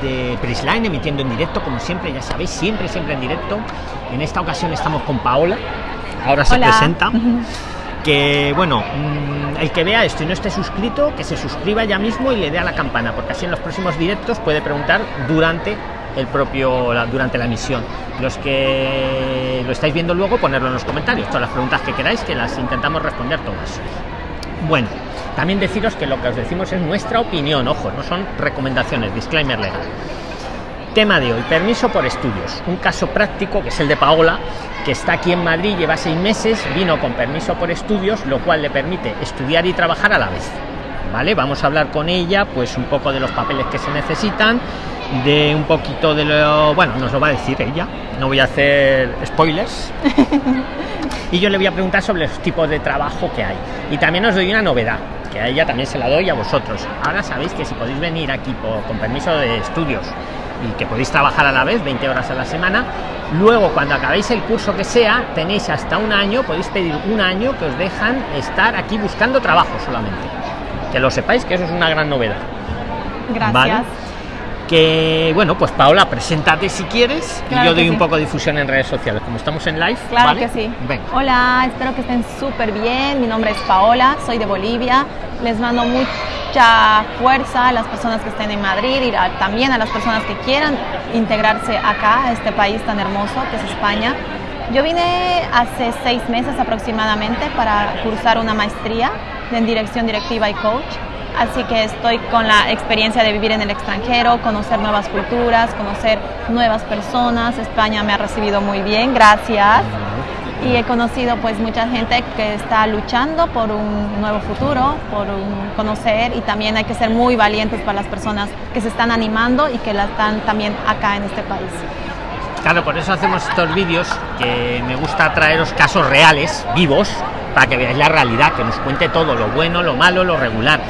de Prisline, emitiendo en directo, como siempre, ya sabéis, siempre, siempre en directo. En esta ocasión estamos con Paola, ahora se presenta. Que bueno, mm, el que vea esto y no esté suscrito, que se suscriba ya mismo y le dé a la campana, porque así en los próximos directos puede preguntar durante el propio durante la emisión. Los que lo estáis viendo luego, ponerlo en los comentarios, todas las preguntas que queráis, que las intentamos responder todas. Bueno, también deciros que lo que os decimos es nuestra opinión, ojo, no son recomendaciones, disclaimer legal. Tema de hoy, permiso por estudios. Un caso práctico que es el de Paola, que está aquí en Madrid, lleva seis meses, vino con permiso por estudios, lo cual le permite estudiar y trabajar a la vez. ¿Vale? Vamos a hablar con ella, pues un poco de los papeles que se necesitan, de un poquito de lo. Bueno, nos lo va a decir ella, no voy a hacer spoilers. y yo le voy a preguntar sobre los tipos de trabajo que hay. Y también os doy una novedad, que a ella también se la doy a vosotros. Ahora sabéis que si podéis venir aquí con permiso de estudios y que podéis trabajar a la vez 20 horas a la semana, luego cuando acabéis el curso que sea, tenéis hasta un año, podéis pedir un año que os dejan estar aquí buscando trabajo solamente. Que lo sepáis que eso es una gran novedad. Gracias que bueno pues Paola preséntate si quieres y yo doy un poco de difusión en redes sociales. Como estamos en live claro que sí. Hola espero que estén súper bien. Mi nombre es Paola soy de Bolivia. Les mando mucha fuerza a las personas que estén en Madrid y también a las personas que quieran integrarse acá a este país tan hermoso que es España. Yo vine hace seis meses aproximadamente para cursar una maestría en dirección directiva y coach Así que estoy con la experiencia de vivir en el extranjero, conocer nuevas culturas, conocer nuevas personas. España me ha recibido muy bien, gracias. Y he conocido pues mucha gente que está luchando por un nuevo futuro, por un conocer y también hay que ser muy valientes para las personas que se están animando y que la están también acá en este país. Claro, por eso hacemos estos vídeos que me gusta traeros casos reales, vivos, para que veáis la realidad, que nos cuente todo, lo bueno, lo malo, lo regular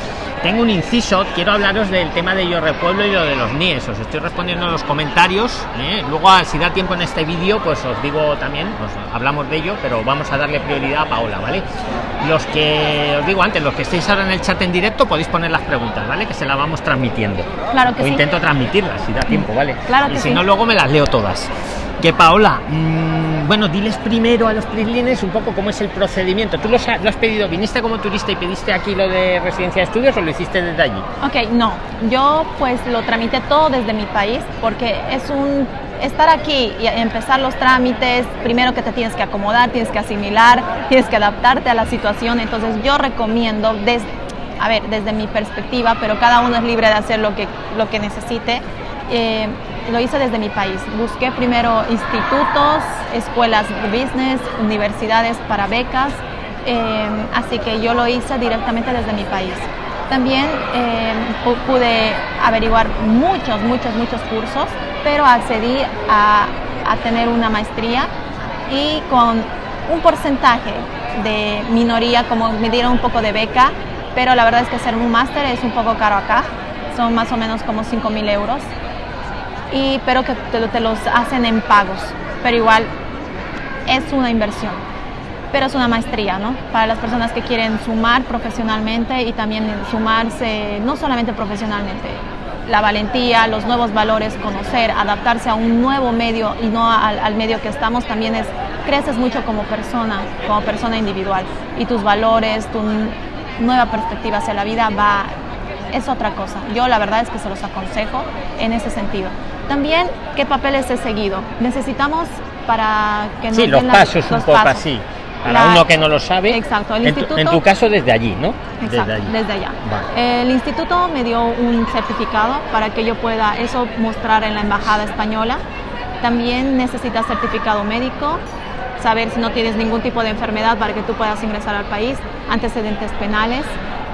tengo un inciso, quiero hablaros del tema de Yo Repueblo y lo de los NIES. Os estoy respondiendo en los comentarios. ¿eh? Luego, si da tiempo en este vídeo, pues os digo también, hablamos de ello, pero vamos a darle prioridad a Paola, ¿vale? Los que os digo antes, los que estéis ahora en el chat en directo, podéis poner las preguntas, ¿vale? Que se las vamos transmitiendo. Claro que o intento transmitirlas si da tiempo, ¿vale? Claro y si sí. no, luego me las leo todas. Que Paola, mmm, bueno, diles primero a los prislines un poco cómo es el procedimiento. ¿Tú lo has, lo has, pedido? ¿Viniste como turista y pediste aquí lo de residencia de estudios o lo hiciste desde allí? Ok, no. Yo pues lo tramité todo desde mi país porque es un estar aquí y empezar los trámites, primero que te tienes que acomodar, tienes que asimilar, tienes que adaptarte a la situación. Entonces yo recomiendo desde, a ver, desde mi perspectiva, pero cada uno es libre de hacer lo que, lo que necesite. Eh, lo hice desde mi país. Busqué primero institutos, escuelas de business, universidades para becas, eh, así que yo lo hice directamente desde mi país. También eh, pude averiguar muchos, muchos, muchos cursos, pero accedí a, a tener una maestría y con un porcentaje de minoría, como me dieron un poco de beca, pero la verdad es que hacer un máster es un poco caro acá, son más o menos como 5 mil euros y, pero que te, te, los hacen en pagos. Pero igual es una inversión, pero es una maestría, ¿no? Para las personas que quieren sumar profesionalmente y también sumarse, no solamente profesionalmente, la valentía, los nuevos valores, conocer, adaptarse a un nuevo medio y no al, al medio que estamos, también es, creces mucho como persona, como persona individual. Y tus valores, tu nueva perspectiva hacia la vida va es otra cosa. Yo la verdad es que se los aconsejo en ese sentido. También, ¿qué papeles he seguido? Necesitamos para que nos Sí, los pasos un poco pasos. así. Para la, uno que no lo sabe. Exacto. El en, instituto, tu, en tu caso desde allí, ¿no? Exacto, desde, allí. desde allá. Vale. El instituto me dio un certificado para que yo pueda eso mostrar en la embajada española. También necesitas certificado médico, saber si no tienes ningún tipo de enfermedad para que tú puedas ingresar al país, antecedentes penales,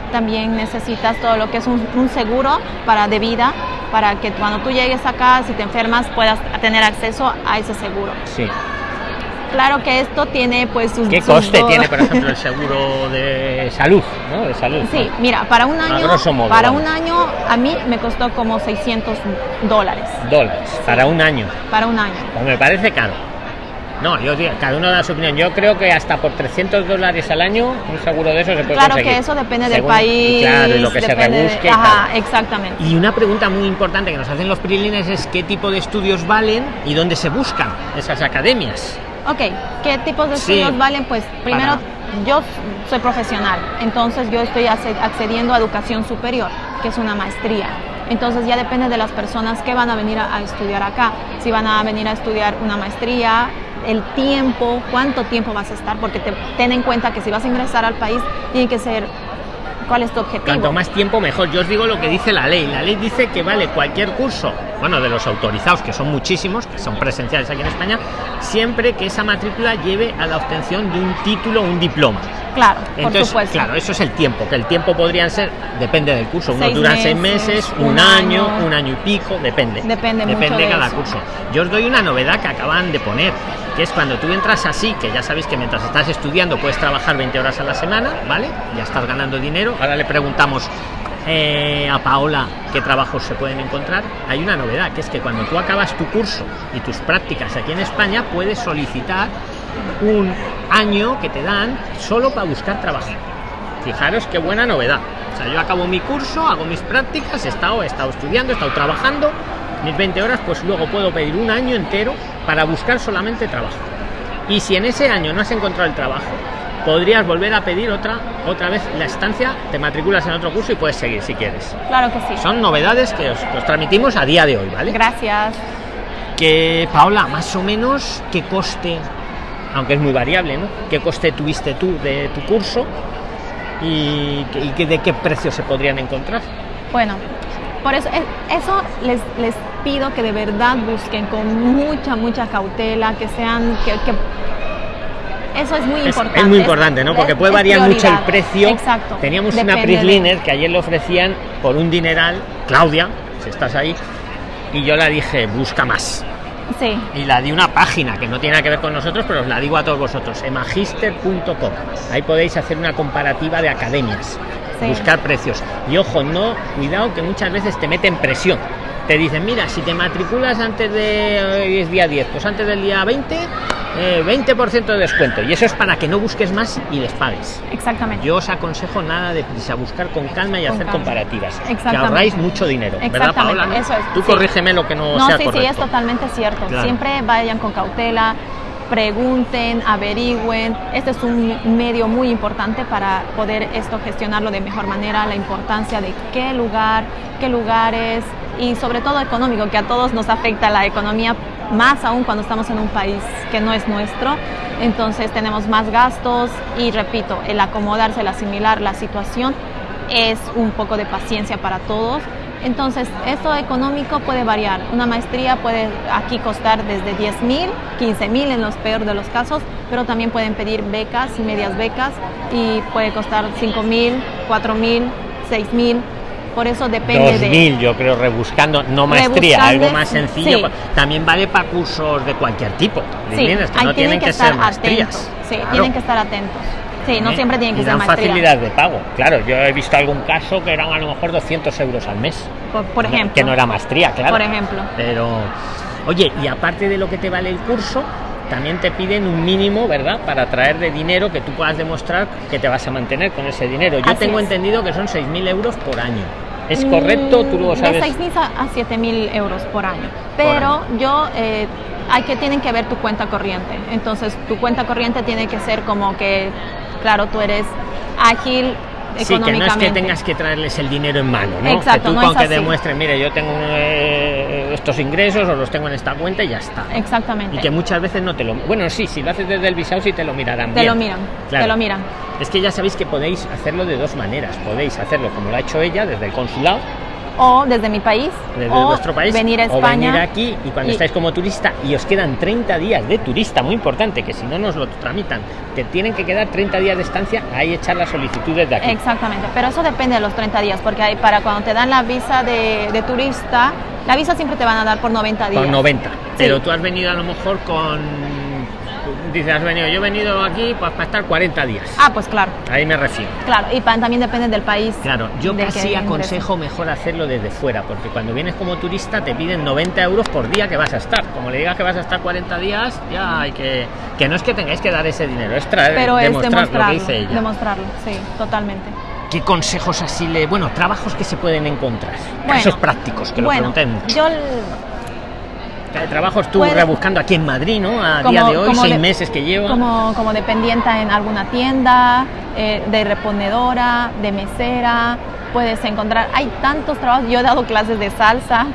también necesitas todo lo que es un, un, seguro para de vida para que cuando tú llegues acá si te enfermas puedas tener acceso a ese seguro sí claro que esto tiene pues sus qué coste sus... tiene por ejemplo el seguro de salud ¿no? de salud sí ¿no? mira para un año modo, para vamos. un año a mí me costó como 600 dólares dólares para un año para un año pues me parece caro No, yo cada uno da su opinión. Yo creo que hasta por 300 dólares al año, un seguro de eso se puede Claro que eso depende del país. Claro, y lo que se rebusque. Ajá, exactamente. Y una pregunta muy importante que nos hacen los prilines es qué tipo de estudios valen y dónde se buscan esas academias. Ok, ¿qué tipos de estudios valen? Pues primero, yo soy profesional, entonces yo estoy accediendo a educación superior, que es una maestría. Entonces ya depende de las personas que van a venir a, estudiar acá. Si van a venir a estudiar una maestría, el tiempo, cuánto tiempo vas a estar, porque te, ten en cuenta que si vas a ingresar al país, tiene que ser cuál es tu objetivo. Cuanto más tiempo, mejor. Yo os digo lo que dice la ley. La ley dice que vale cualquier curso, bueno, de los autorizados, que son muchísimos, que son presenciales aquí en España, siempre que esa matrícula lleve a la obtención de un título o un diploma. Claro, Entonces, claro, eso es el tiempo, que el tiempo podrían ser, depende del curso, uno dura seis meses, un, año, un año y pico, depende. Depende, depende de cada curso. Yo os doy una novedad que acaban de poner, que es cuando tú entras así, que ya sabéis que mientras estás estudiando puedes trabajar 20 horas a la semana, ¿vale? Ya estás ganando dinero. Ahora le preguntamos eh, a Paola qué trabajos se pueden encontrar. Hay una novedad, que es que cuando tú acabas tu curso y tus prácticas aquí en España, puedes solicitar un año que te dan solo para buscar trabajo. Fijaros qué buena novedad. O sea, yo acabo mi curso, hago mis prácticas, he estado, he estado estudiando, he estado trabajando, mis 20 horas, pues luego puedo pedir un año entero para buscar solamente trabajo. Y si en ese año no has encontrado el trabajo, podrías volver a pedir otra otra vez la estancia, te matriculas en otro curso y puedes seguir si quieres. Claro que sí. Son novedades que os, que os transmitimos a día de hoy, ¿vale? Gracias. Que Paola, más o menos, ¿qué coste aunque es muy variable, ¿no? ¿Qué coste tuviste tú de tu curso y, de qué precios se podrían encontrar? Bueno, por eso, eh, eso les, les pido que de verdad busquen con mucha, mucha cautela, que sean, que, eso es muy importante. Es muy importante, ¿no? Porque puede variar mucho el precio. Exacto. Teníamos una Prisliner que ayer le ofrecían por un dineral, Claudia, si estás ahí, y yo la dije, busca más. Y la di una página que no tiene nada que ver con nosotros, pero os la digo a todos vosotros, emagister.com. Ahí podéis hacer una comparativa de academias, buscar precios. Y ojo, no, cuidado que muchas veces te meten presión. Te dicen, mira, si te matriculas antes de es día 10, pues antes del día 20 20% eh, de descuento y eso es para que no busques más y les pagues. Exactamente. Yo os aconsejo nada de prisa, buscar con calma y hacer comparativas. Que ahorráis mucho dinero, ¿verdad, Paola? Eso es. Tú corrígeme lo que no, no sea sí, correcto. sí, es totalmente cierto. Siempre vayan con cautela, pregunten, averigüen. Este es un medio muy importante para poder esto gestionarlo de mejor manera, la importancia de qué lugar, qué lugares y sobre todo económico, que a todos nos afecta la economía más aún cuando estamos en un país que no es nuestro. Entonces tenemos más gastos y repito, el acomodarse, el asimilar la situación es un poco de paciencia para todos. Entonces, esto económico puede variar. Una maestría puede aquí costar desde 10 mil, 15 mil en los peores de los casos, pero también pueden pedir becas medias becas y puede costar 5 mil, 4 mil, 6 mil por eso depende 2000, yo creo, rebuscando, no maestría, algo más sencillo. También vale para cursos de cualquier tipo. Sí, que no tienen que, ser maestrías. Sí, tienen que estar atentos. Sí, no ¿Eh? siempre tienen que ser dan facilidad de pago. Claro, yo he visto algún caso que eran a lo mejor 200 euros al mes. Por, ejemplo. Que no era maestría, claro. Por ejemplo. Pero, oye, y aparte de lo que te vale el curso, también te piden un mínimo, ¿verdad? Para traer de dinero que tú puedas demostrar que te vas a mantener con ese dinero. Yo tengo entendido que son 6.000 euros por año. ¿Es correcto? ¿Tú lo sabes? De 6.000 a 7.000 euros por año. Pero yo, eh, hay que, tienen que ver tu cuenta corriente. Entonces, tu cuenta corriente tiene que ser como que, claro, tú eres ágil Sí, que no es que tengas que traerles el dinero en mano, ¿no? que tú con que mire, yo tengo eh, estos ingresos o los tengo en esta cuenta y ya está. Exactamente. Y que muchas veces no te lo... Bueno, sí, si lo haces desde el visado sí te lo mirarán Te lo miran, te lo miran. Es que ya sabéis que podéis hacerlo de dos maneras. Podéis hacerlo como lo ha hecho ella, desde el consulado, o desde mi país, desde o vuestro país, venir a España. O venir aquí y cuando estáis como turista y os quedan 30 días de turista, muy importante, que si no nos lo tramitan, te tienen que quedar 30 días de estancia, ahí echar las solicitudes de aquí. Exactamente, pero eso depende de los 30 días, porque hay, para cuando te dan la visa de, de turista, la visa siempre te van a dar por 90 días. Por 90, pero tú has venido a lo mejor con dices, has venido, yo he venido aquí pues, para estar 40 días. Ah, pues claro. Ahí me refiero. Claro, y también depende del país. Claro, yo casi aconsejo mejor hacerlo desde fuera, porque cuando vienes como turista te piden 90 euros por día que vas a estar. Como le digas que vas a estar 40 días, ya hay que... Que no es que tengáis que dar ese dinero, es traer, Pero demostrar es demostrarlo, lo que dice ella. Demostrarlo, sí, totalmente. ¿Qué consejos así le... Bueno, trabajos que se pueden encontrar? Bueno, Casos prácticos, que lo bueno, pregunté mucho. Yo trabajo Puede- rebuscando aquí en Madrid, ¿no? A Como- día de hoy, seis de- meses que llevo. como, como dependienta en alguna tienda, eh, de reponedora, de mesera, puedes encontrar, hay tantos trabajos, yo he dado clases de salsa,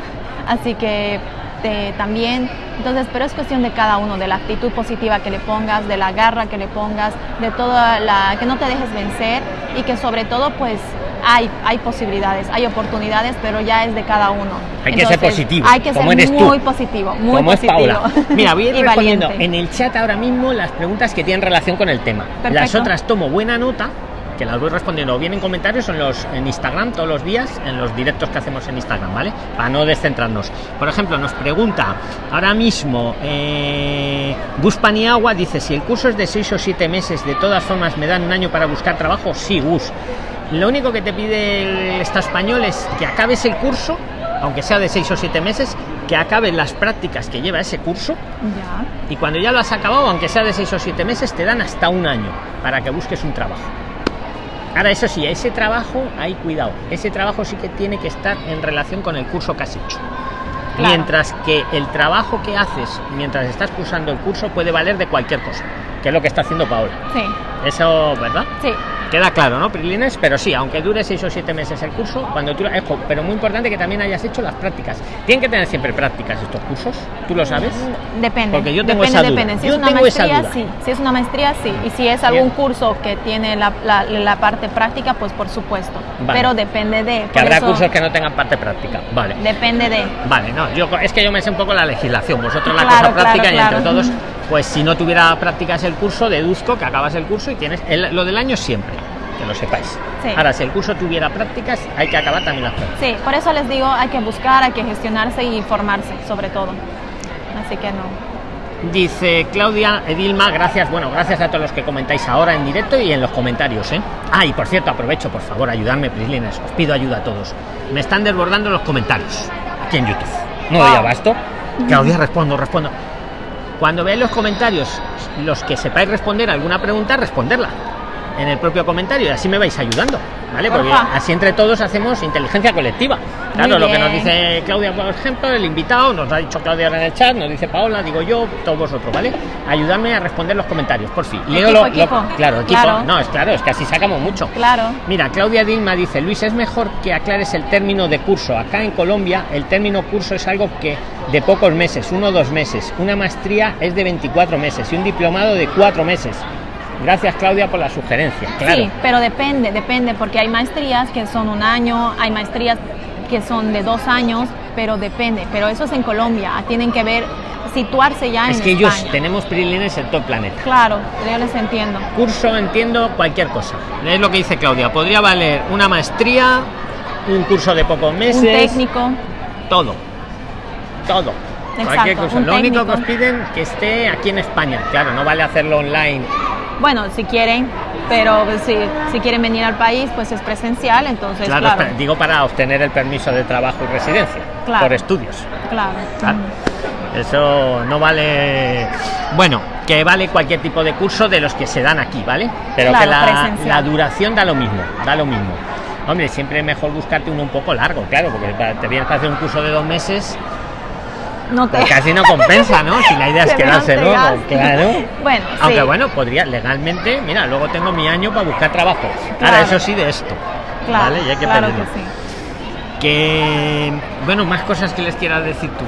así que eh, también, entonces, pero es cuestión de cada uno, de la actitud positiva que le pongas, de la garra que le pongas, de toda la, que no te dejes vencer y que sobre todo pues hay, hay posibilidades, hay oportunidades, pero ya es de cada uno. Hay que ser positivo, Hay que como ser eres tú. muy positivo, muy Como es positivo. Paula. Mira, voy a ir respondiendo valiente. en el chat ahora mismo las preguntas que tienen relación con el tema. Las otras tomo buena nota, que las voy respondiendo o bien en comentarios o en, los, en Instagram todos los días, en los directos que hacemos en Instagram, ¿vale? Para no descentrarnos. Por ejemplo, nos pregunta ahora mismo eh, Gus Paniagua, dice, si el curso es de 6 o 7 meses, de todas formas me dan un año para buscar trabajo, sí, Gus. Lo único que te pide el Estado español es que acabes el curso, aunque sea de 6 o 7 meses, que acabes las prácticas que lleva ese curso Ya. y cuando ya lo has acabado, aunque sea de 6 o 7 meses, te dan hasta un año para que busques un trabajo. Ahora, eso sí, ese trabajo, hay cuidado, ese trabajo sí que tiene que estar en relación con el curso que has hecho. Claro. Mientras que el trabajo que haces mientras estás cursando el curso puede valer de cualquier cosa, que es lo que está haciendo Paola. Sí, Eso, ¿verdad? sí. Queda claro, ¿no, Prilines? Pero sí, aunque dure seis o siete meses el curso, cuando tú... Ejo, pero muy importante que también hayas hecho las prácticas. Tienen que tener siempre prácticas estos cursos, ¿tú lo sabes? Depende. Porque yo tengo depende, esa duda. depende. Si Yo es una maestría, sí. Si es una maestría, sí. Y si es algún Bien. curso que tiene la, la- la parte práctica, pues por supuesto. Vale. Pero depende de. Que habrá eso, cursos que no tengan parte práctica. Vale. Depende de. Vale, no, yo es que yo me sé un poco la legislación, vosotros la Claro, cosa práctica claro, y entre todos, pues si no tuviera prácticas el curso, deduzco que acabas el curso y tienes el- lo del año siempre, que lo sepáis. Sí. Ahora, si el curso tuviera prácticas, hay que acabar también las prácticas. Sí, por eso les digo, hay que buscar, hay que gestionarse y informarse, sobre todo. Así que no. Dice Claudia Edilma, gracias, bueno, gracias a todos los que comentáis ahora en directo y en los comentarios, ¿eh? Ah, y por cierto, aprovecho, por favor, ayudarme, Prislines, os pido ayuda a todos. Me están desbordando los comentarios aquí en YouTube. No doy Wow. abasto. Claudia, respondo, respondo. Cuando veáis los comentarios, los que sepáis responder alguna pregunta, responderla en el propio comentario y así me vais ayudando, ¿vale? Porque así entre todos hacemos inteligencia colectiva. Claro, lo que nos dice Claudia, por ejemplo, el invitado, nos ha dicho Claudia ahora en el chat, nos dice Paola, digo yo, todos vosotros, ¿vale? Ayudadme a responder los comentarios, por fin. Leo Equipo, lo- lo- equipo. claro, equipo. Claro. No, es claro, es que así sacamos mucho. Claro. Mira, Claudia Dilma dice, Luis, es mejor que aclares el término de curso. Acá en Colombia el término curso es algo que de pocos meses, uno o dos meses. Una maestría es de 24 meses y un diplomado de cuatro meses. Gracias Claudia por la sugerencia. Claro. Sí, pero depende, depende, porque hay maestrías que son un año, hay maestrías que son de dos años, pero depende. Pero eso es en Colombia, tienen que ver, situarse ya es en que ellos tenemos prilines en todo el planeta. Claro, yo les entiendo. Curso entiendo cualquier cosa. Es lo que dice Claudia. Podría valer una maestría, un curso de pocos meses. Un técnico, todo todo Exacto, cualquier un lo único que os piden que esté aquí en España claro no vale hacerlo online bueno, si quieren, pero si, si quieren venir al país, pues es presencial, entonces claro, claro, espera, digo para obtener el permiso de trabajo y residencia Claro. por estudios claro. Claro. eso no vale bueno que vale cualquier tipo de curso de los que se dan aquí vale pero que la, la duración da lo mismo da lo mismo hombre siempre es mejor buscarte uno un poco largo claro porque te vienes para hacer un curso de dos meses No te... pues casi no compensa no si la idea es quedarse luego claro Bueno, Aunque sí, bueno, podría legalmente, mira, luego tengo mi año para buscar trabajo. Claro. Ahora, eso sí, de esto. claro, ¿vale? Y hay que claro pedirlo. que sí. Que, bueno, más cosas que les quieras decir tú.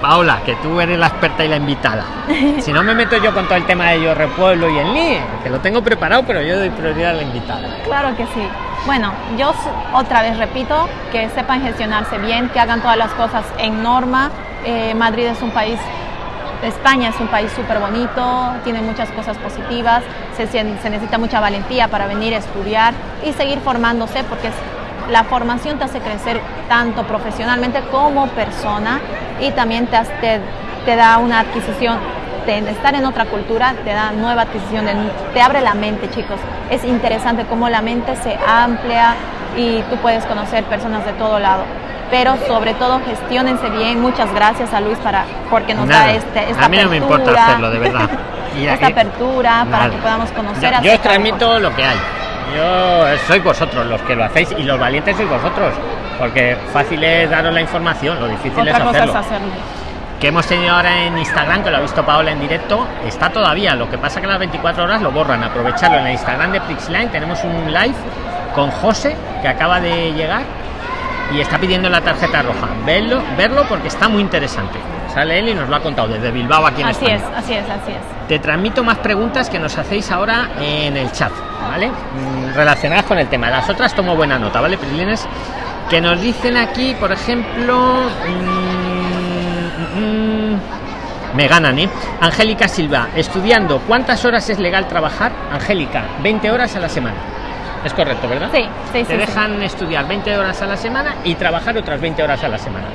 Paola, que tú eres la experta y la invitada. Si no me meto yo con todo el tema de yo repueblo y el NIE, que lo tengo preparado, pero yo doy prioridad a la invitada. Claro que sí. Bueno, yo otra vez repito, que sepan gestionarse bien, que hagan todas las cosas en norma. Eh, Madrid es un país, España es un país súper bonito, tiene muchas cosas positivas, se, necesita mucha valentía para venir a estudiar y seguir formándose porque la formación te hace crecer tanto profesionalmente como persona y también te, te, te da una adquisición estar en otra cultura te da nueva adquisición, te abre la mente, chicos. Es interesante cómo la mente se amplia y tú puedes conocer personas de todo lado. Pero sobre todo gestionense bien. Muchas gracias a Luis para porque nos da este, esta a mí no me importa hacerlo, de verdad. esta apertura para que podamos conocer. Yo, yo os transmito lo que hay. Yo soy vosotros los que lo hacéis y los valientes sois vosotros, porque fácil es daros la información, lo difícil es hacerlo. Que hemos tenido ahora en Instagram, que lo ha visto Paola en directo, está todavía. Lo que pasa que las 24 horas lo borran. Aprovecharlo en el Instagram de Prixline. Tenemos un live con José, que acaba de llegar y está pidiendo la tarjeta roja. Verlo, verlo porque está muy interesante. Sale él y nos lo ha contado desde Bilbao aquí en así es, así es, así es. Te transmito más preguntas que nos hacéis ahora en el chat, ¿vale? Mm, relacionadas con el tema. Las otras tomo buena nota, ¿vale, Prilines? Que nos dicen aquí, por ejemplo. Mm, mm, me ganan, ¿eh? Angélica Silva, estudiando, ¿cuántas horas es legal trabajar? Angélica, 20 horas a la semana. Es correcto, ¿verdad? Sí, sí, Te dejan estudiar 20 horas a la semana y trabajar otras 20 horas a la semana.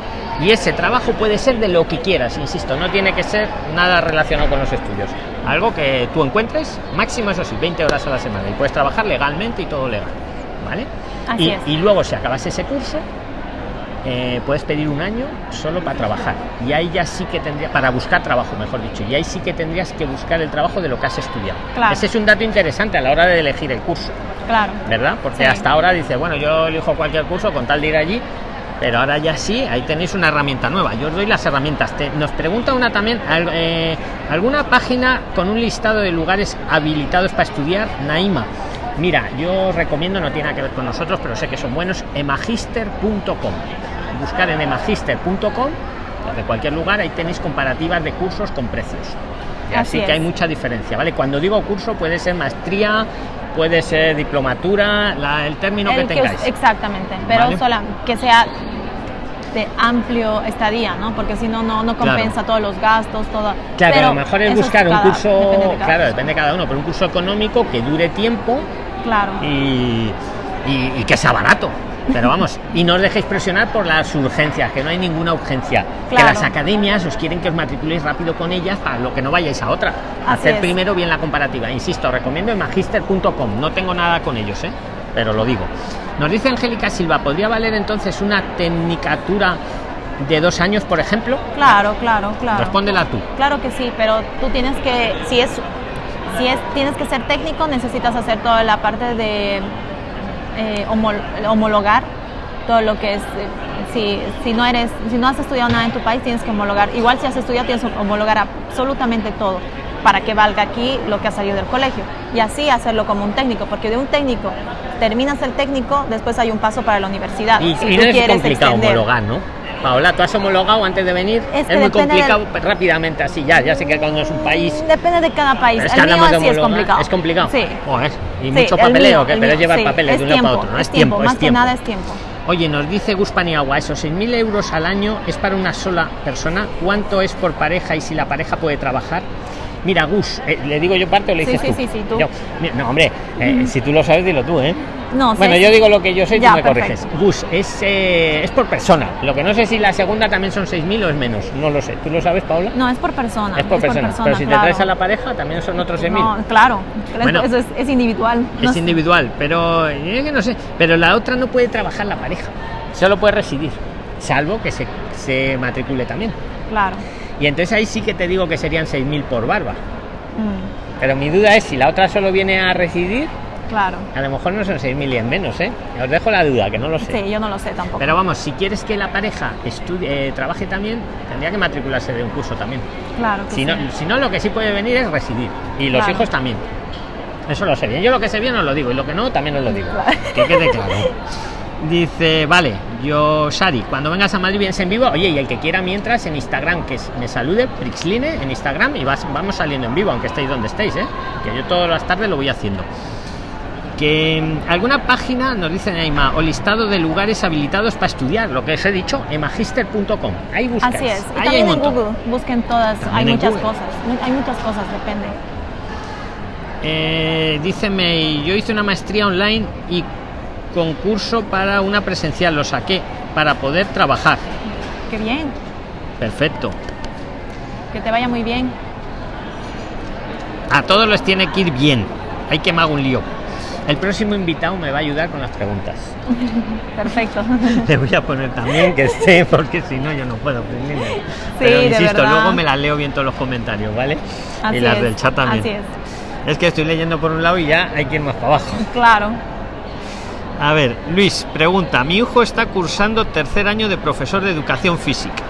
Y ese trabajo puede ser de lo que quieras, insisto, no tiene que ser nada relacionado con los estudios. Algo que tú encuentres, máximo eso sí, 20 horas a la semana. Y puedes trabajar legalmente y todo legal. ¿Vale? Así y, es. y luego, si acabas ese curso, eh, puedes pedir un año solo para trabajar. Y ahí ya sí que tendría para buscar trabajo mejor dicho. Y ahí sí que tendrías que buscar el trabajo de lo que has estudiado. Claro. ese es un dato interesante a la hora de elegir el curso. Claro. verdad porque Sí. hasta ahora dice bueno yo elijo cualquier curso con tal de ir allí pero ahora ya sí ahí tenéis una herramienta nueva. Yo os doy las herramientas. Te- nos pregunta una también eh, alguna página con un listado de lugares habilitados para estudiar Naima. Mira yo os recomiendo no tiene nada que ver con nosotros pero sé que son buenos emagister.com buscar en emagister.com de cualquier lugar ahí tenéis comparativas de cursos con precios así, Así que hay mucha diferencia vale cuando digo curso puede ser maestría puede ser diplomatura la- el término que El que tengáis us- exactamente, pero Vale. sola, que sea de amplio estadía, ¿no? Porque si no, no, no Claro. compensa todos los gastos, todo. Claro, pero lo mejor es buscar un curso, depende de claro, depende de cada uno, pero un curso económico que dure tiempo Claro. y, y- y que sea barato. Pero vamos, y no os dejéis presionar por las urgencias, que no hay ninguna urgencia. Que las academias os quieren que os matriculéis rápido con ellas para lo que no vayáis a otra. Así Hacer es. primero bien la comparativa. Insisto, recomiendo en magister.com. No tengo nada con ellos, ¿eh? pero lo digo. Nos dice Angélica Silva, ¿podría valer entonces una tecnicatura de dos años, por ejemplo? Claro, claro, claro. Respóndela tú. Claro que sí, pero tú tienes que, si es, si es, tienes que ser técnico, necesitas hacer toda la parte de eh, homol- homologar todo lo que es, eh, si, si no eres, si no has estudiado nada en tu país, tienes que homologar. Igual si has estudiado, tienes que homologar absolutamente todo para que valga aquí lo que ha salido del colegio y así hacerlo como un técnico, porque de un técnico terminas el técnico, después hay un paso para la universidad. Y, Si y tú no es quieres complicado extender. homologar, ¿no? Paola, tú has homologado antes de venir. Es muy complicado del- rápidamente así ya. Ya sé que cuando es un país. Depende de cada país. Es que el mío hablamos de sí es complicado. Es complicado. Sí. Y Sí, mucho el papeleo, mío, que pero llevar sí, papeles es de un lado para otro. No es tiempo, más es tiempo. que nada es tiempo. Oye, nos dice Gus Paniagua, esos 6.000 euros al año es para una sola persona. ¿Cuánto es por pareja y si la pareja puede trabajar? Mira, Gus, eh, ¿le digo yo parte o le Sí, dices sí, tú? sí, sí, tú. Yo. Mira, no, hombre, eh, si tú lo sabes, dilo tú, ¿eh? No, Bueno, sé yo digo lo que yo sé y Ya, tú me perfecto. corriges. Gus, es, eh, es por persona. Lo que no sé si la segunda también son 6.000 o es menos. No lo sé. ¿Tú lo sabes, Paula? No, es por persona. es por persona. Pero si claro. te traes a la pareja, también son otros 6.000. No, claro. Bueno. eso es, es individual. No es sé. individual, pero eh, que no sé. Pero la otra no puede trabajar la pareja. Solo puede residir. Salvo que se, se matricule también. Claro. Y entonces ahí sí que te digo que serían 6.000 por barba. Mm, Pero mi duda es si la otra solo viene a residir, claro. a lo mejor no son 6.000 y en menos, ¿eh? Os dejo la duda, que no lo sé. Sí, yo no lo sé tampoco. Pero vamos, si quieres que la pareja estudie, eh, trabaje también, tendría que matricularse de un curso también. claro que Si sí. no, si no, lo que sí puede venir es residir. Y los Claro. hijos también. Eso lo sé bien. Yo lo que sé bien os lo digo. Y lo que no, también os lo digo. Claro. Que quede claro. Dice, vale, yo, Sari, cuando vengas a Madrid vienes en vivo. Oye, y el que quiera mientras en Instagram, que me salude, Prixline en Instagram y vas, vamos saliendo en vivo, aunque estéis donde estéis, ¿eh? Que yo todas las tardes lo voy haciendo. Que mm, alguna página, nos dice Neima, o listado de lugares habilitados para estudiar, lo que os he dicho, en magister.com. Ahí buscáis. Así es. Y Ahí hay en montón. Google. Busquen todas. También hay muchas Google. cosas. Hay muchas cosas, depende. Eh, yo hice una maestría online y concurso para una presencial, lo saqué para poder trabajar. Qué bien. Perfecto. Que te vaya muy bien. A todos les tiene que ir bien. Hay que me hago un lío. El próximo invitado me va a ayudar con las preguntas. Perfecto. Le voy a poner también que esté, porque si no yo no puedo. Sí, Pero insisto, luego me las leo bien todos los comentarios, ¿vale? Así y las es, del chat también. Así es. Es que estoy leyendo por un lado y ya hay que ir más para abajo. Claro. A ver, Luis, pregunta, mi hijo está cursando tercer año de profesor de educación física.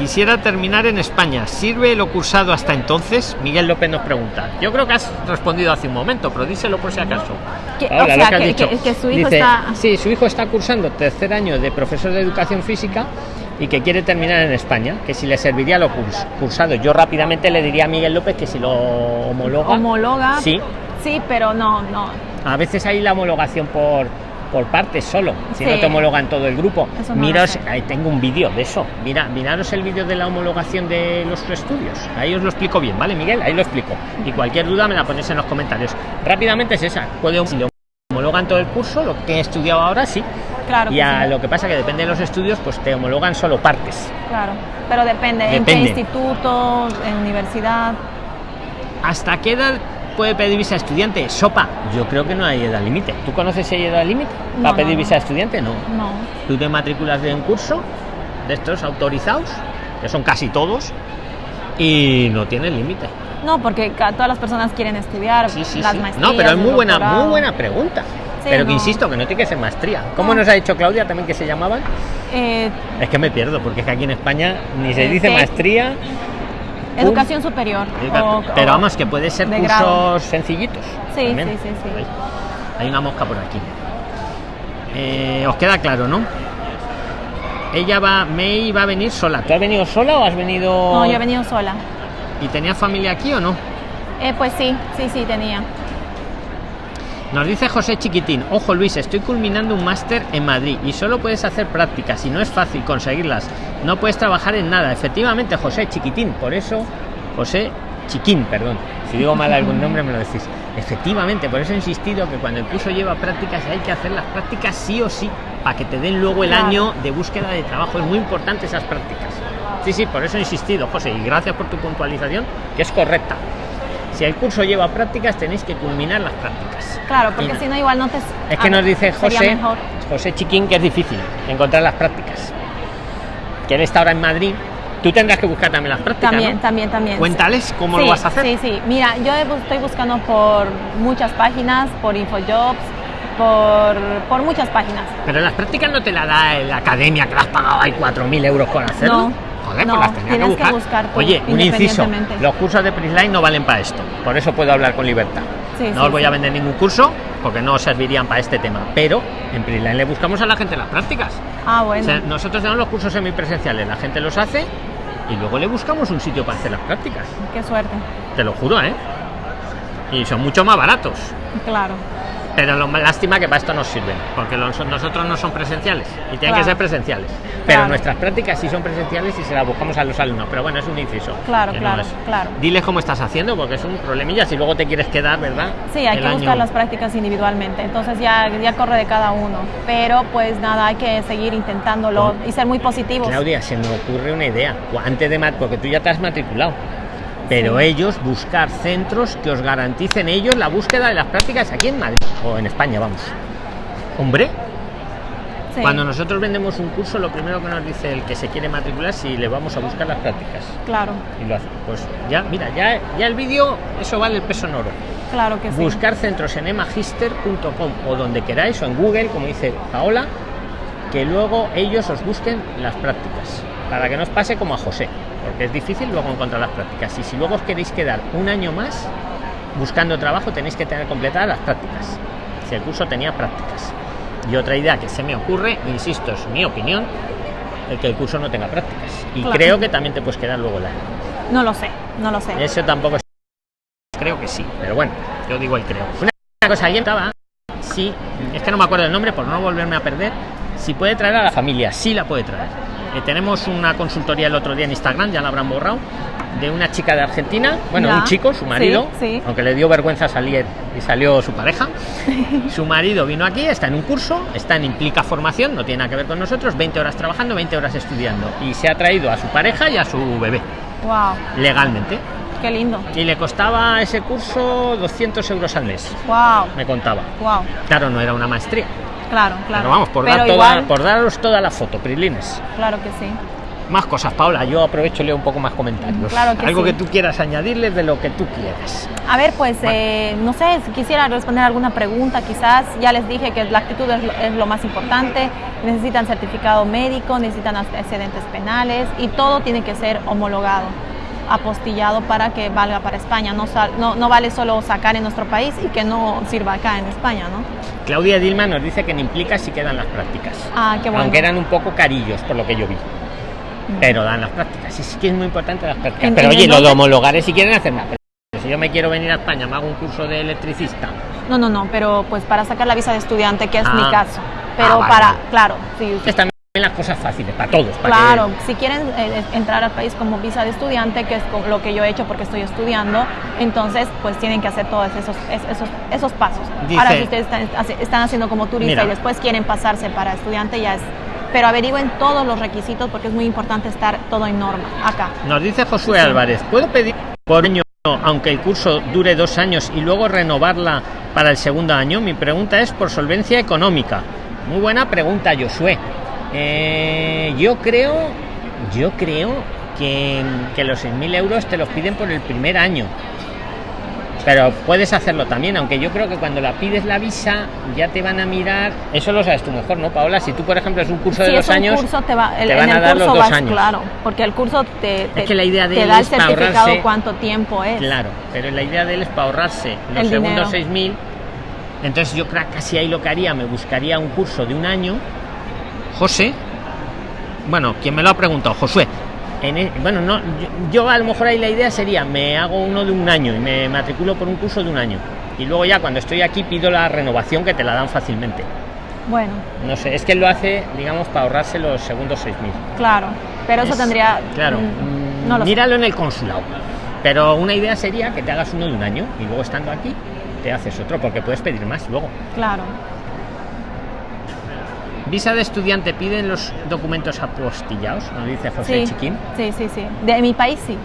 Quisiera terminar en España. ¿Sirve lo cursado hasta entonces? Miguel López nos pregunta. Yo creo que has respondido hace un momento, pero díselo por si acaso. Que- Ahora, o lo que has dicho. que- que su hijo Dice, está- Sí, su hijo está cursando tercer año de profesor de educación física y que quiere terminar en España, que si le serviría lo curs- cursado. Yo rápidamente le diría a Miguel López que si lo homologa. Homologa. Sí, Sí, pero no, no. a veces hay la homologación por, por partes solo, si no te homologan todo el grupo. Eso no ahí tengo un vídeo de eso. Mira, miraros el vídeo de la homologación de los estudios. Ahí os lo explico bien, ¿vale, Miguel? Ahí lo explico. Y cualquier duda me la ponéis en los comentarios. Rápidamente es esa. Puede, si homologan todo el curso, lo que he estudiado ahora sí. Claro. Y a sí. lo que pasa que depende de los estudios, pues te homologan solo partes. Claro. Pero depende. ¿En qué Depende. instituto? ¿En universidad? ¿Hasta qué edad puede pedir visa estudiante? Sopa. Yo creo que no hay edad límite. ¿Tú conoces si hay edad límite? ¿Para no, pedir visa estudiante? No. No. tú te matriculas de un curso de estos autorizados, que son casi todos, y no tienen límite. No, porque todas las personas quieren estudiar Sí, sí, las sí. maestrías. No, pero es muy buena, doctorado. muy buena pregunta. Pero que insisto, que no tiene que ser maestría. ¿Cómo No. nos ha dicho Claudia también que se llamaban? Eh, Es que me pierdo, porque es que aquí en España ni se dice maestría. Educación superior. o- pero vamos, que puede ser cursos grado. sencillitos. Sí, también. sí, sí. Hay una mosca por aquí. Eh, Os queda claro, ¿no? Ella va, May va a venir sola. ¿Tú has venido sola o has venido.? No, yo he venido sola. ¿Y tenías familia aquí o no? Eh, pues sí, sí, sí, tenía. Nos dice José Chiquitín, ojo Luis, estoy culminando un máster en Madrid y solo puedes hacer prácticas y no es fácil conseguirlas. No puedes trabajar en nada. Efectivamente, José Chiquitín, por eso, José Chiquín, perdón. Si digo mal algún nombre me lo decís. Efectivamente, por eso he insistido que cuando el curso lleva prácticas hay que hacer las prácticas sí o sí, para que te den luego el año de búsqueda de trabajo. Es muy importante esas prácticas. Sí, sí, por eso he insistido, José, y gracias por tu puntualización, que es correcta. Si el curso lleva prácticas, tenéis que culminar las prácticas. Claro, porque si no, igual no te. es que nos dice José. José Chiquín que es difícil encontrar las prácticas. Que él está ahora en Madrid. Tú tendrás que buscar también las prácticas. También, ¿no? también, también. Cuéntales cómo Sí, lo vas a hacer. Sí, sí. Mira, yo estoy buscando por muchas páginas, por Infojobs, por, por muchas páginas. Pero las prácticas no te la da la academia que las has pagado ahí 4.000 euros por hacerlo. No, Joder, no, pues las tendrías tienes que que buscar. tú, Oye, un inciso. Los cursos de Prisline no valen para esto. Por eso puedo hablar con libertad. Sí, no sí, os voy sí. a vender ningún curso porque no os servirían para este tema. Pero en Prisline le buscamos a la gente las prácticas. Ah, O bueno. sea, nosotros tenemos los cursos semipresenciales, la gente los hace y luego le buscamos un sitio para hacer las prácticas. Qué suerte. Te lo juro, ¿eh? Y son mucho más baratos. Claro. Pero lo más lástima que para esto nos sirven, porque los- nosotros no son presenciales y tienen Claro. que ser presenciales. Pero Claro. nuestras prácticas sí son presenciales y se las buscamos a los alumnos. Pero bueno, es un inciso. Claro, que no claro, es. claro. Diles cómo estás haciendo, porque es un problemilla si luego te quieres quedar, ¿verdad? Sí, hay El que año- buscar las prácticas individualmente. Entonces ya, ya corre de cada uno. Pero pues nada, hay que seguir intentándolo y ser muy positivos. Claudia, se me ocurre una idea. Antes de mat porque tú ya te has matriculado. Pero ellos buscar centros que os garanticen ellos la búsqueda de las prácticas aquí en Madrid o en España, vamos. Hombre, Sí, cuando nosotros vendemos un curso, lo primero que nos dice el que se quiere matricular si le vamos a buscar las prácticas. Claro, Y lo hace. Pues ya, mira, ya, ya el vídeo, eso vale el peso en oro. claro que sí. Buscar centros en emagister.com o donde queráis o en Google, como dice Paola, que luego ellos os busquen las prácticas. Para que no os pase como a José, porque es difícil luego encontrar las prácticas. Y si luego os queréis quedar un año más buscando trabajo, tenéis que tener completadas las prácticas. Si el curso tenía prácticas. Y otra idea que se me ocurre, insisto, es mi opinión, el que el curso no tenga prácticas. Y Claro. creo que también te puedes quedar luego el año. No lo sé, no lo sé. Eso tampoco es. Creo que sí, pero bueno, yo digo el creo. Una cosa, alguien estaba. Sí, es que no me acuerdo el nombre por no volverme a perder. Si puede traer a la familia, sí la puede traer. Eh, tenemos una consultoría el otro día en Instagram, ya la habrán borrado, de una chica de Argentina, bueno, Ya, un chico, su marido, sí, sí. aunque le dio vergüenza salir y salió su pareja. su marido vino aquí, está en un curso, está en Implica Formación, no tiene nada que ver con nosotros, 20 horas trabajando, 20 horas estudiando. Y se ha traído a su pareja y a su bebé Wow. legalmente. Qué lindo. Y le costaba ese curso 200 euros al mes. Wow. Me contaba. Wow. Claro, no era una maestría. Claro, claro. Pero vamos, por, dar toda, por daros toda la foto, Prilines. Claro que sí. Más cosas, Paula. Yo aprovecho y leo un poco más comentarios. Claro que Algo que tú quieras añadirles de lo que tú quieras. A ver, pues, eh, no sé, si quisiera responder alguna pregunta, quizás. Ya les dije que la actitud es lo, es lo más importante. Necesitan certificado médico, necesitan excedentes penales y todo tiene que ser homologado apostillado para que valga para España. No, no, no, vale solo sacar en nuestro país y que no sirva acá en España, ¿no? Claudia Dilma nos dice que no implica si quedan las prácticas. Ah, qué bueno. Aunque eran un poco carillos, por lo que yo vi. Pero dan las prácticas. Y sí que es muy importante las prácticas. pero oye, lo de homologar es si quieren hacer más. si yo me quiero venir a España, me hago un curso de electricista. No, no, no, pero pues para sacar la visa de estudiante, que es mi caso. Pero ah, para, claro, sí. Usted las cosas fáciles para todos. claro, si quieren eh, entrar al país como visa de estudiante, que es lo que yo he hecho porque estoy estudiando, entonces pues tienen que hacer todos esos, esos, esos pasos. Ahora, si ustedes están, haciendo como turista y después quieren pasarse para estudiante, ya es... Pero averigüen todos los requisitos porque es muy importante estar todo en norma acá. Nos dice Josué Álvarez, ¿puedo pedir por año aunque el curso dure dos años y luego renovarla para el segundo año? Mi pregunta es por solvencia económica. Muy buena pregunta, Josué. Eh, yo creo, yo creo que, que los 6.000 euros te los piden por el primer año. Pero puedes hacerlo también, aunque yo creo que cuando la pides la visa ya te van a mirar. Eso lo sabes tú mejor, ¿no, Paola? Si tú, por ejemplo, es un curso de dos años, te, va, van a dar los dos años. Claro, porque el curso te, que la idea de te da el certificado cuánto tiempo es. Claro, pero la idea de él es para ahorrarse los segundos 6.000. Entonces yo creo que casi ahí lo que haría, me buscaría un curso de un año José, bueno, quien me lo ha preguntado, Josué. En e, bueno, no, yo, a lo mejor ahí la idea sería, me hago uno de un año y me matriculo por un curso de un año. Y luego ya cuando estoy aquí pido la renovación que te la dan fácilmente. Bueno. No sé, es que él lo hace, digamos, para ahorrarse los segundos 6.000. Claro, pero eso tendría... Claro, mm, míralo en el consulado. Pero una idea sería que te hagas uno de un año y luego estando aquí te haces otro, porque puedes pedir más luego. Claro. Visa de estudiante piden los documentos apostillados, nos dice José Chiquín. Sí, sí, sí. De mi país sí.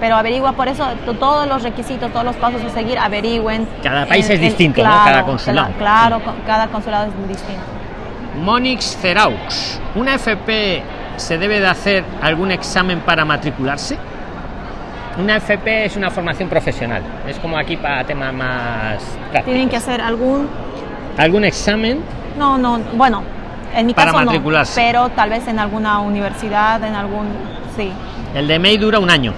Pero averigua por eso todos los requisitos, todos los pasos a seguir, averigüen. Cada país es distinto, ¿no? Cada consulado. Claro, cada consulado es distinto. Monix Ceraux, ¿una FP se debe de hacer algún examen para matricularse? Una FP es una formación profesional, es como aquí para temas más ¿Tienen que hacer algún...? ¿Algún examen? No, no, bueno, en mi para caso matricularse. No, pero tal vez en alguna universidad, en algún... Sí. El de May dura un año.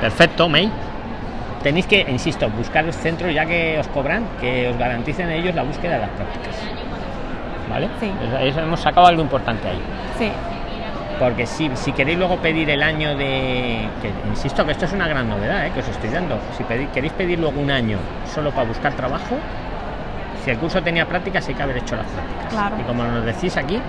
Perfecto, May. Tenéis que, insisto, buscar el centro ya que os cobran, que os garanticen ellos la búsqueda de las prácticas. ¿Vale? Sí. Eso hemos sacado algo importante ahí. Sí. Porque si, si queréis luego pedir el año de... Que, insisto que esto es una gran novedad ¿eh? que os estoy dando. Si queréis pedir luego un año solo para buscar trabajo, si el curso tenía prácticas hay que haber hecho las prácticas. Y como nos decís aquí,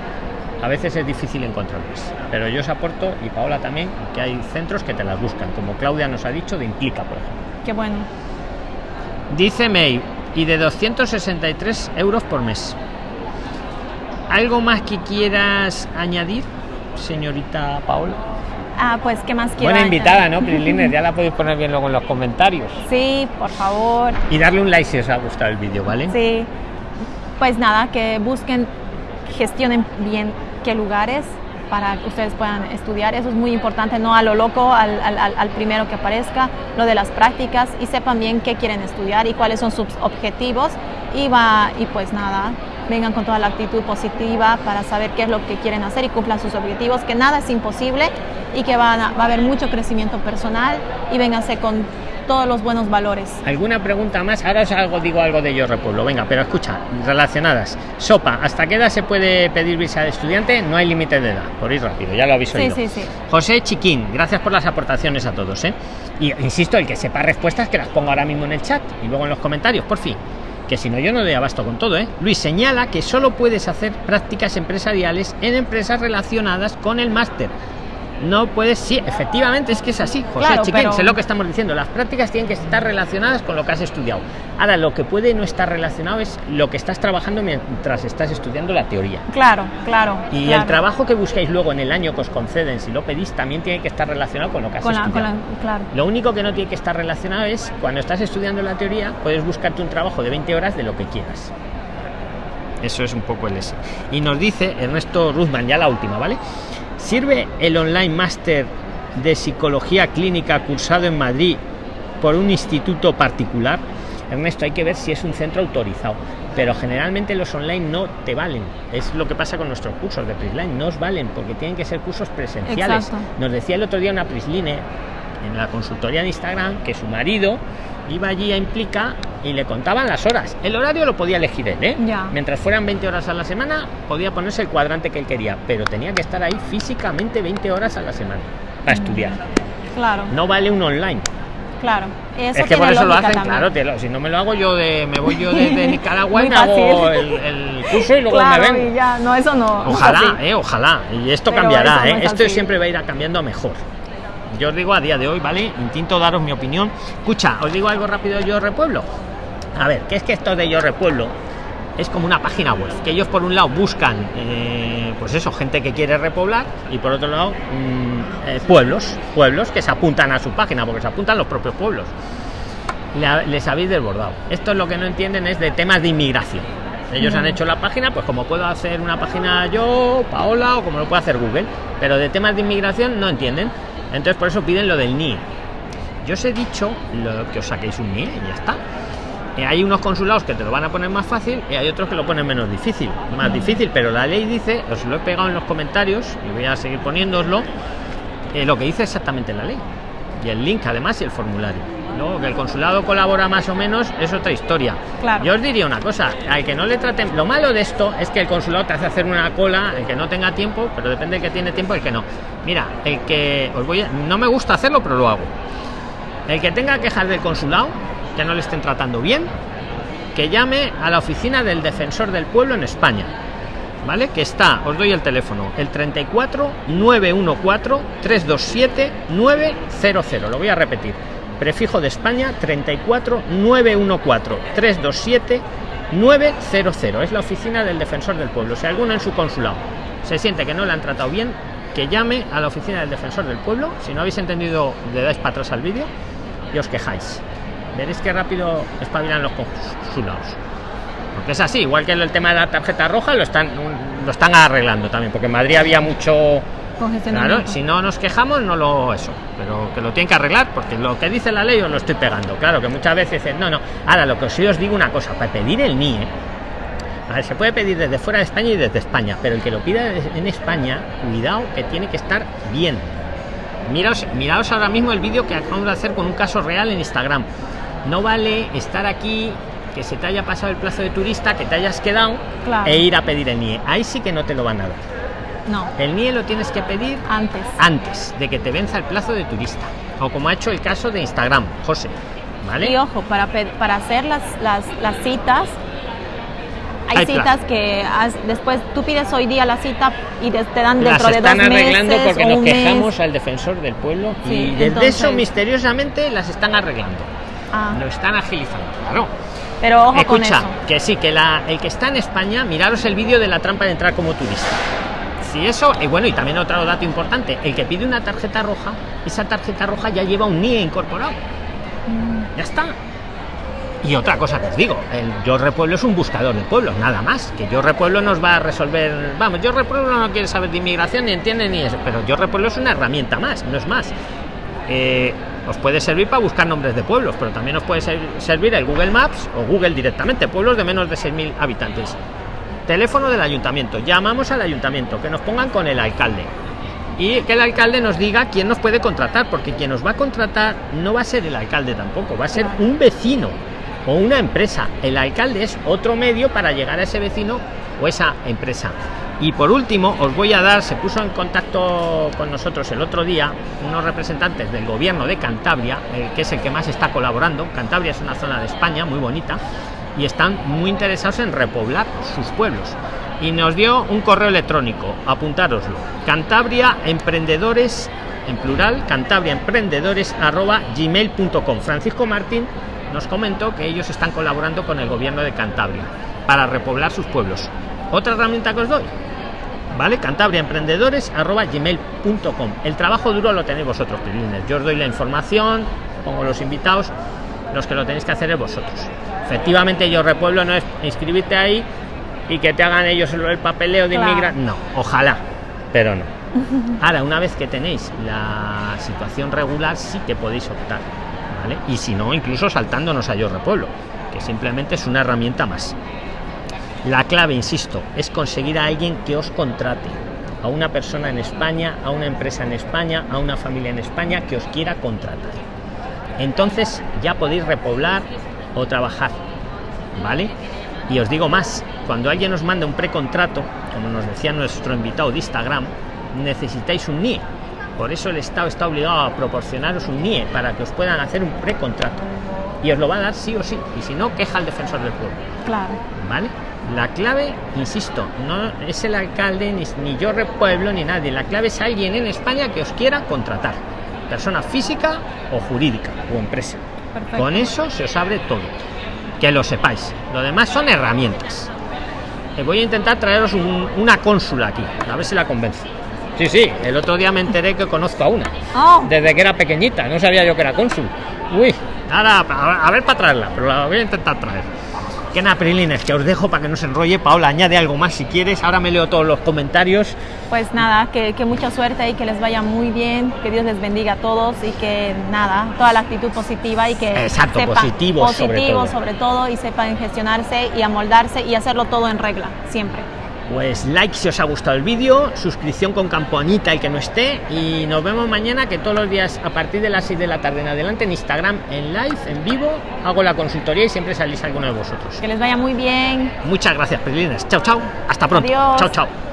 a veces es difícil encontrarlas. Pero yo os aporto, y Paola también, que hay centros que te las buscan, como Claudia nos ha dicho de Implica, por ejemplo. Qué bueno. Dice May, y de 263 euros por mes. ¿Algo más que quieras añadir, señorita Paola? Ah, pues, ¿qué más quiero? Buena invitada, ¿no, Prilines? Ya la podéis poner bien luego en los comentarios. Sí, por favor. Y darle un like si os ha gustado el vídeo, ¿vale? Sí. Pues nada, que busquen, gestionen bien qué lugares para que ustedes puedan estudiar. Eso es muy importante, no a lo loco, al, al, primero que aparezca, lo de las prácticas y sepan bien qué quieren estudiar y cuáles son sus objetivos. Y, va, y pues nada, vengan con toda la actitud positiva para saber qué es lo que quieren hacer y cumplan sus objetivos, que nada es imposible y que van va a haber mucho crecimiento personal y vénganse con todos los buenos valores. ¿Alguna pregunta más? Ahora os algo, digo algo de Yo Repueblo. Venga, pero escucha, relacionadas. Sopa, ¿hasta qué edad se puede pedir visa de estudiante? No hay límite de edad, por ir rápido, ya lo aviso sí, Sí, sí. José Chiquín, gracias por las aportaciones a todos. ¿eh? Y insisto, el que sepa respuestas, que las ponga ahora mismo en el chat y luego en los comentarios, por fin que si no yo no doy abasto con todo, ¿eh? Luis señala que solo puedes hacer prácticas empresariales en empresas relacionadas con el máster. No puedes, sí, efectivamente es que es así, José Claro, Chiquín, pero- sé lo que estamos diciendo, las prácticas tienen que estar relacionadas con lo que has estudiado. Ahora, lo que puede no estar relacionado es lo que estás trabajando mientras estás estudiando la teoría. Claro, claro. Y claro. el trabajo que buscáis luego en el año que os conceden, si lo pedís, también tiene que estar relacionado con lo que has Con la, con estudiado. la- claro. Lo único que no tiene que estar relacionado es cuando estás estudiando la teoría, puedes buscarte un trabajo de 20 horas de lo que quieras. Eso es un poco el ese. Y nos dice Ernesto Ruzman, ya la última, ¿vale? ¿Sirve el online máster de psicología clínica cursado en Madrid por un instituto particular? Ernesto, hay que ver si es un centro autorizado. Pero generalmente los online no te valen. Es lo que pasa con nuestros cursos de Prisline. No os valen porque tienen que ser cursos presenciales. Exacto. Nos decía el otro día una Prisline en la consultoría de Instagram que su marido iba allí a Implica y le contaban las horas. El horario lo podía elegir él, ¿eh? Ya. Mientras fueran 20 horas a la semana, podía ponerse el cuadrante que él quería, pero tenía que estar ahí físicamente 20 horas a la semana para estudiar. Claro, No vale un online. claro. Eso es que por eso lo hacen, también. clay lo- si no me lo hago yo de me voy yo de, de Nicaragua y hago el, el curso y luego Claro, me vengo. y ya, no, eso no. no es Ojalá, eh, ojalá. Y esto Pero cambiará, no eh. es Esto siempre va a ir cambiando a mejor. Yo os digo a día de hoy, ¿vale? Intento daros mi opinión. Escucha, os digo algo rápido de Yo Repueblo. A ver, ¿qué es que esto de Yo Repueblo? Es como una página web, que ellos por un lado buscan, eh, pues eso, gente que quiere repoblar, y por otro lado, mm, eh, pueblos, pueblos que se apuntan a su página, porque se apuntan los propios pueblos. La- les habéis desbordado. Esto es lo que no entienden es de temas de inmigración. Ellos han hecho la página, pues como puedo hacer una página yo, Paola, o como lo puede hacer Google, pero de temas de inmigración no entienden. Entonces por eso piden lo del NIE. Yo os he dicho lo, que os saquéis un NIE y ya está. Eh, hay unos consulados que te lo van a poner más fácil y hay otros que lo ponen menos difícil, más difícil, pero la ley dice, os lo he pegado en los comentarios y voy a seguir poniéndoslo, eh, lo que dice exactamente la ley. Y el link además y el formulario. Luego que el consulado colabora más o menos es otra historia. Claro. Yo os diría una cosa, al que no le traten, lo malo de esto es que el consulado te hace hacer una cola, el que no tenga tiempo, pero depende del que tiene tiempo y el que no. Mira, el que os voy a- no me gusta hacerlo, pero lo hago. El que tenga quejas del consulado, que no le estén tratando bien, que llame a la oficina del defensor del pueblo en España. ¿Vale? Que está, os doy el teléfono, el 34 914 327 900. Lo voy a repetir. Prefijo de España 34 914 327 900. Es la oficina del defensor del pueblo. Si alguno en su consulado se siente que no le han tratado bien, que llame a la oficina del defensor del pueblo. Si no habéis entendido, le dais para atrás al vídeo y os quejáis. Veréis que rápido espabilan los consulados. Porque es así, igual que el tema de la tarjeta roja lo están lo están arreglando también, porque en Madrid había mucho Congestionamiento. Claro, si no nos quejamos, no lo eso, pero que lo tienen que arreglar, porque lo que dice la ley os lo estoy pegando. Claro, que muchas veces dicen, no, no. Ahora, lo que sí os digo una cosa, para pedir el NIE, ver, se puede pedir desde fuera de España y desde España, pero el que lo pida en España, cuidado que tiene que estar bien. Miraos, miraos ahora mismo el vídeo que acabamos de hacer con un caso real en Instagram. No vale estar aquí, que se te haya pasado el plazo de turista, que te hayas quedado Claro. e ir a pedir el NIE. Ahí sí que no te lo van a dar. No, El NIE lo tienes que pedir antes. antes de que te venza el plazo de turista. O como ha hecho el caso de Instagram, José. ¿Vale? Y ojo, para, para hacer las, las, las citas, hay Hay citas que has- después tú pides hoy día la cita y te, dan Las dentro de dos están arreglando meses porque nos mes. quejamos al defensor del pueblo y desde entonces- eso misteriosamente las están arreglando. Ah, Lo están agilizando, claro. pero ojo con Escucha, eso. que sí, que la, el que está en España, miraros el vídeo de la trampa de entrar como turista. Si eso, y bueno, y también otro dato importante, el que pide una tarjeta roja, esa tarjeta roja ya lleva un NIE incorporado. Ya está. Y otra cosa que os digo, el Yo Repueblo es un buscador de pueblos, nada más. Que Yo Repueblo nos va a resolver. Vamos, Yo Repueblo no quiere saber de inmigración ni entiende ni eso, pero Yo Repueblo es una herramienta más, no es más. Eh, os puede servir para buscar nombres de pueblos, pero también os puede ser- servir el Google Maps o Google directamente, pueblos de menos de 6.000 habitantes. Teléfono del ayuntamiento, llamamos al ayuntamiento, que nos pongan con el alcalde y que el alcalde nos diga quién nos puede contratar, porque quien nos va a contratar no va a ser el alcalde tampoco, va a ser un vecino o una empresa. El alcalde es otro medio para llegar a ese vecino o esa empresa. Y por último, os voy a dar, se puso en contacto con nosotros el otro día unos representantes del gobierno de Cantabria, que es el que más está colaborando. Cantabria es una zona de España muy bonita. Y están muy interesados en repoblar sus pueblos. Y nos dio un correo electrónico, apuntároslo, Cantabria Emprendedores, en plural, Cantabria Emprendedores arroba gmail.com. Francisco Martín nos comentó que ellos están colaborando con el gobierno de Cantabria para repoblar sus pueblos. Otra herramienta que os doy, ¿vale? Cantabria Emprendedores arroba gmail.com. El trabajo duro lo tenéis vosotros, Yo os doy la información, pongo los invitados, los que lo tenéis que hacer es vosotros. Efectivamente, yo repueblo no es inscribirte ahí y que te hagan ellos el papeleo de inmigración. No, ojalá, pero no. Ahora, una vez que tenéis la situación regular, sí que podéis optar. ¿vale? Y si no, incluso saltándonos a Yo Repueblo, que simplemente es una herramienta más. La clave, insisto, es conseguir a alguien que os contrate. A una persona en España, a una empresa en España, a una familia en España que os quiera contratar. Entonces ya podéis repoblar o trabajar. ¿Vale? Y os digo más, cuando alguien os manda un precontrato, como nos decía nuestro invitado de Instagram, necesitáis un NIE. Por eso el Estado está obligado a proporcionaros un NIE para que os puedan hacer un precontrato. Y os lo va a dar sí o sí. Y si no, queja al defensor del pueblo. Claro. ¿Vale? La clave, insisto, no es el alcalde, ni, ni yo repueblo, ni nadie. La clave es alguien en España que os quiera contratar. Persona física o jurídica o empresa. Con eso se os abre todo. Que lo sepáis. Lo demás son herramientas. Eh, voy a intentar traeros una cónsula aquí, a ver si la convence. Sí, sí, el otro día me enteré que conozco a una. Oh. Desde que era pequeñita, no sabía yo que era cónsul. Uy, ahora a ver para traerla, pero la voy a intentar traer. Que naprilines, que os dejo para que no se enrolle. Paola, añade algo más si quieres. Ahora me leo todos los comentarios. Pues nada, que, mucha suerte y que les vaya muy bien, que Dios les bendiga a todos y que nada, toda la actitud positiva y que Exacto, positivo, positivo sobre, todo. y sepan gestionarse y amoldarse y hacerlo todo en regla, siempre. Pues like si os ha gustado el vídeo, suscripción con campanita el que no esté y nos vemos mañana que todos los días a partir de las 6 de la tarde en adelante en Instagram en live, en vivo, hago la consultoría y siempre salís alguno de vosotros. Que les vaya muy bien. Muchas gracias, Prilines. Chao, chao. Hasta pronto. Adiós. Chao, chao.